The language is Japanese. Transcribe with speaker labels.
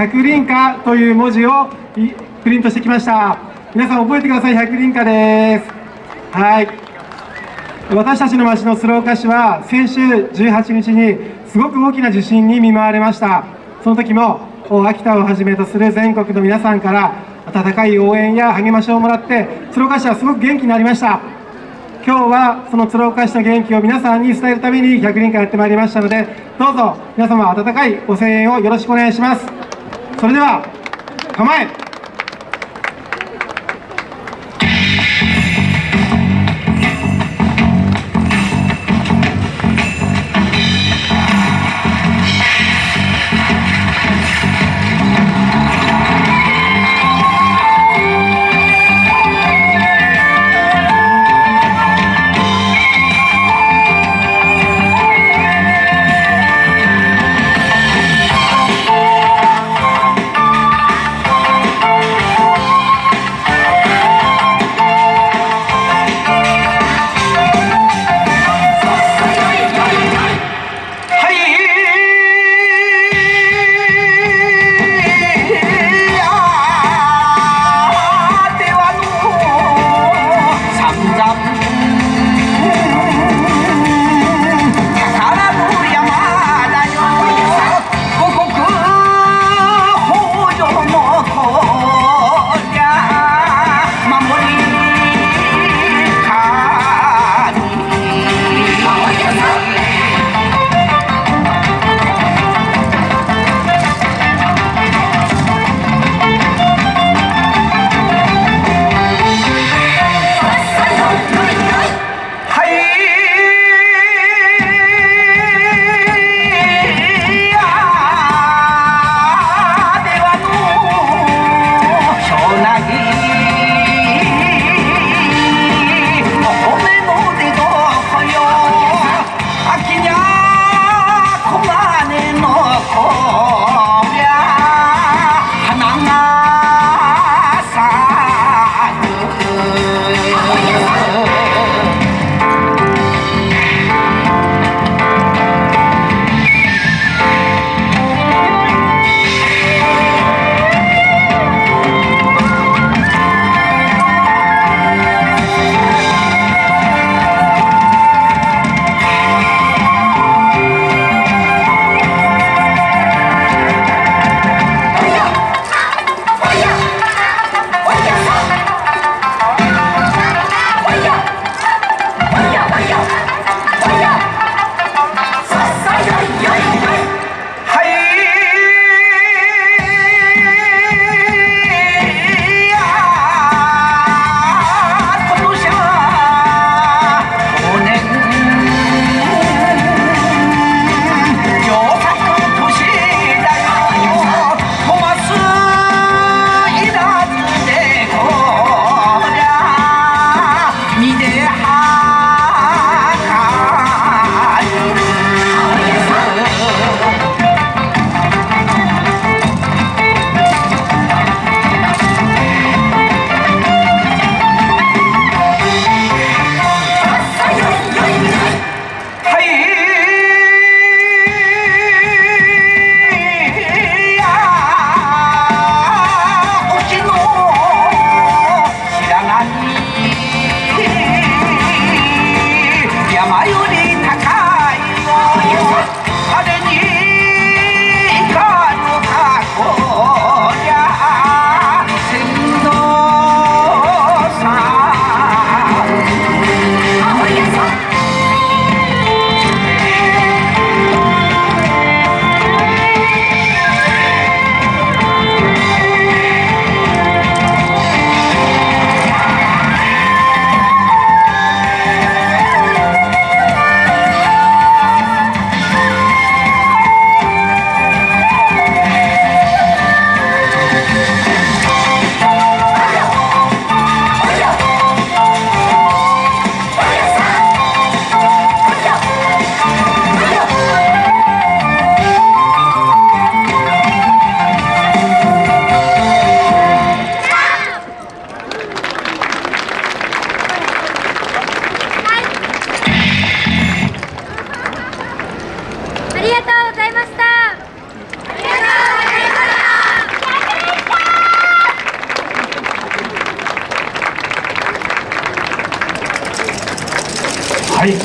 Speaker 1: 百輪歌という文字をプリントしてきました。皆さん覚えてください。百輪歌です。はい。私たちの町の鶴岡市は先週18日にすごく大きな地震に見舞われました。その時も秋田をはじめとする全国の皆さんから温かい応援や励ましをもらって鶴岡市はすごく元気になりました。今日はその鶴岡市の元気を皆さんに伝えるために百輪会やってまいりましたのでどうぞ皆様温かいご声援をよろしくお願いします。それでは構え